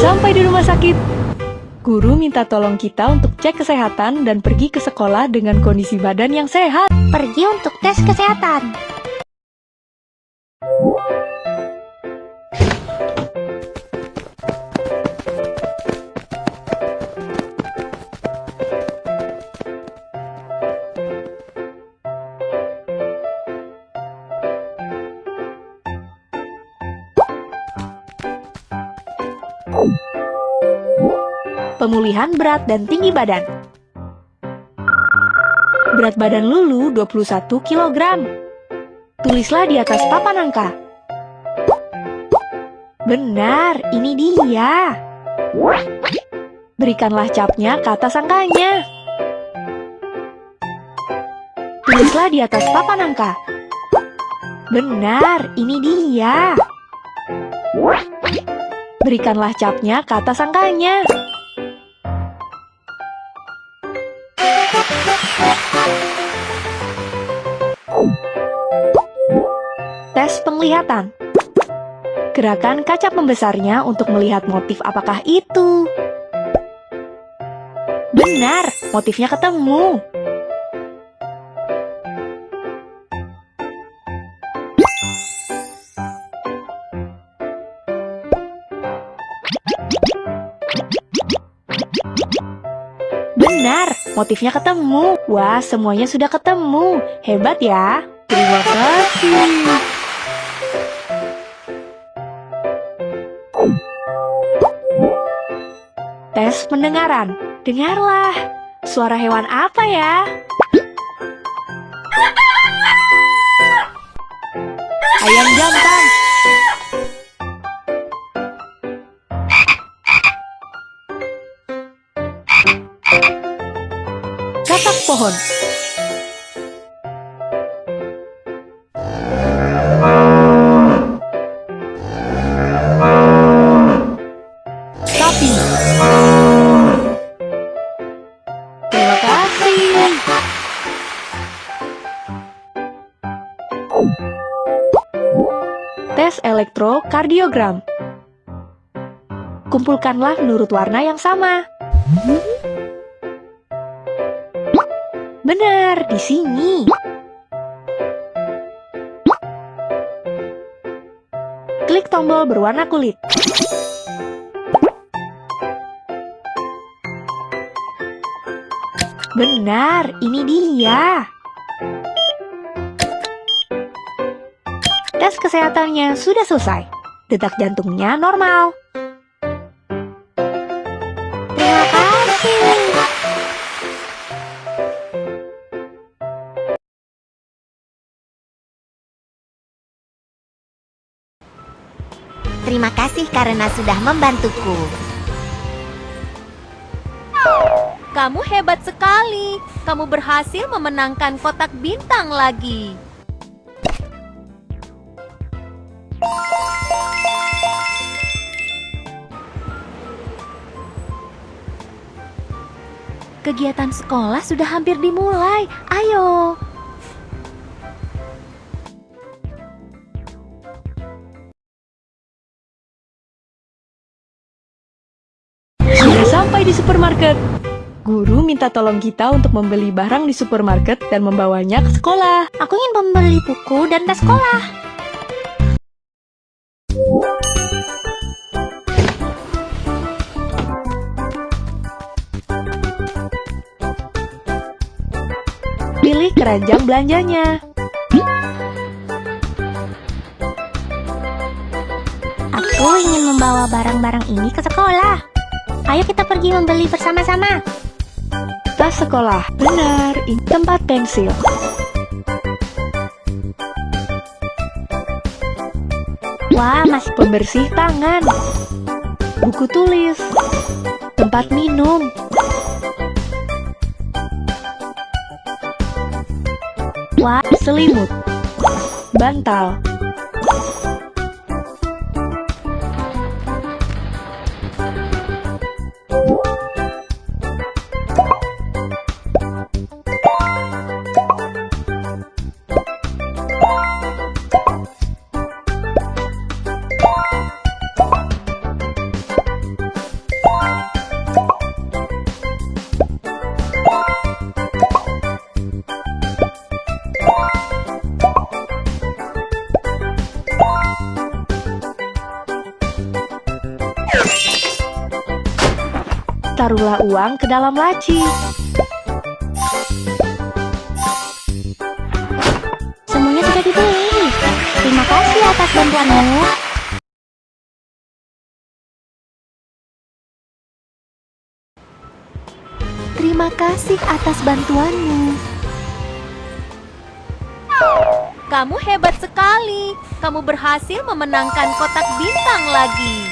sampai di rumah sakit. Guru minta tolong kita untuk cek kesehatan dan pergi ke sekolah dengan kondisi badan yang sehat. Pergi untuk tes kesehatan. Pemulihan berat dan tinggi badan. Berat badan Lulu 21 kg. Tulislah di atas papan angka. Benar, ini dia. Berikanlah capnya ke atas angkanya. Tulislah di atas papan angka. Benar, ini dia. Berikanlah capnya ke atas angkanya. Tes penglihatan Gerakan kaca pembesarnya untuk melihat motif apakah itu. Benar, motifnya ketemu. Benar, motifnya ketemu. Wah, semuanya sudah ketemu. Hebat ya. Terima kasih. Tes pendengaran. Dengarlah. Suara hewan apa ya? Ayam jantan. Katak pohon. Tes elektrokardiogram. Kumpulkanlah menurut warna yang sama. Benar, di sini. Klik tombol berwarna kulit. Benar, ini dia. Tes kesehatannya sudah selesai. Detak jantungnya normal. Terima kasih. Terima kasih karena sudah membantuku. Kamu hebat sekali. Kamu berhasil memenangkan kotak bintang lagi. Kegiatan sekolah sudah hampir dimulai. Ayo. Sudah sampai di supermarket. Guru minta tolong kita untuk membeli barang di supermarket dan membawanya ke sekolah. Aku ingin membeli buku dan tas sekolah. Keranjang belanjanya. Aku ingin membawa barang-barang ini ke sekolah. Ayo kita pergi membeli bersama-sama. Tas sekolah. Benar, ini tempat pensil. Wah, masih Pembersih tangan. Buku tulis. Tempat minum. Selimut. Bantal. Taruhlah uang ke dalam laci. Semuanya sudah dibeli. Terima kasih atas bantuanmu. Terima kasih atas bantuanmu. Kamu hebat sekali. Kamu berhasil memenangkan kotak bintang lagi.